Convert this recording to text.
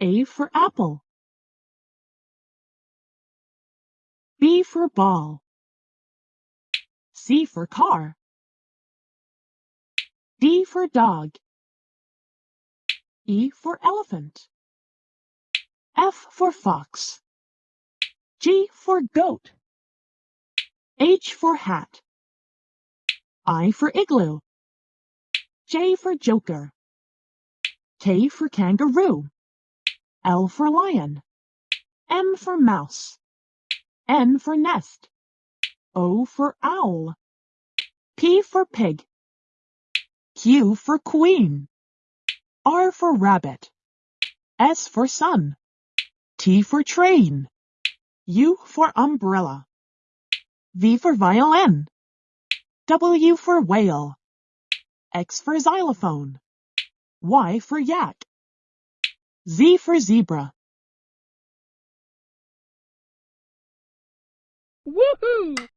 A for apple. B for ball. C for car. D for dog. E for elephant. F for fox. G for goat. H for hat. I for igloo. J for joker. K for kangaroo. L for lion. M for mouse. N for nest. O for owl. P for pig. Q for queen. R for rabbit. S for sun. T for train. U for umbrella. V for violin. W for whale. X for xylophone. Y for yak. Z for zebra. Woohoo!